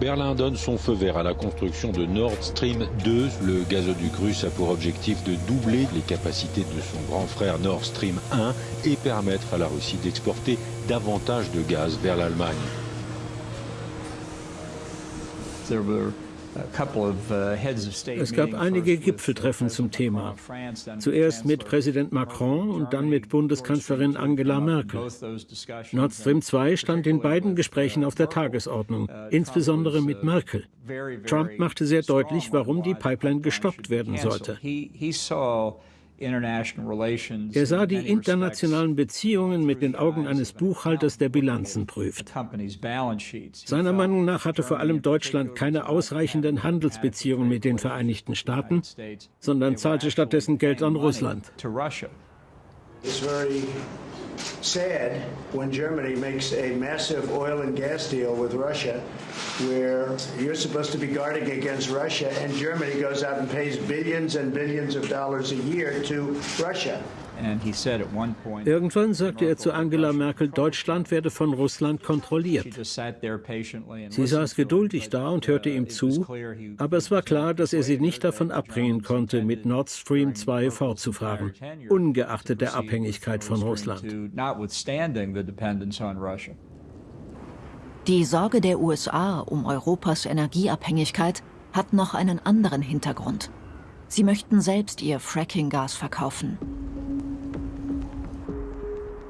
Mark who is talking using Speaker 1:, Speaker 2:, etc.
Speaker 1: Berlin donne son feu vert à la construction de Nord Stream 2. Le gazoduc russe a pour objectif de doubler les capacités de son grand frère Nord Stream 1 et permettre à la Russie d'exporter davantage de gaz vers l'Allemagne.
Speaker 2: Es gab einige Gipfeltreffen zum Thema. Zuerst mit Präsident Macron und dann mit Bundeskanzlerin Angela Merkel. Nord Stream 2 stand in beiden Gesprächen auf der Tagesordnung, insbesondere mit Merkel. Trump machte sehr deutlich, warum die Pipeline gestoppt werden sollte. Er sah die internationalen Beziehungen mit den Augen eines Buchhalters, der Bilanzen prüft. Seiner Meinung nach hatte vor allem Deutschland keine ausreichenden Handelsbeziehungen mit den Vereinigten Staaten, sondern zahlte stattdessen Geld an Russland.
Speaker 3: Sad when Germany makes a massive oil and gas deal with Russia, where you're supposed to be guarding against Russia, and Germany goes out and pays billions and billions of dollars a year to Russia.
Speaker 2: Irgendwann sagte er zu Angela Merkel, Deutschland werde von Russland kontrolliert. Sie saß geduldig da und hörte ihm zu, aber es war klar, dass er sie nicht davon abbringen konnte, mit Nord Stream 2 fortzufahren, ungeachtet der Abhängigkeit von Russland.
Speaker 4: Die Sorge der USA um Europas Energieabhängigkeit hat noch einen anderen Hintergrund. Sie möchten selbst ihr Fracking-Gas verkaufen.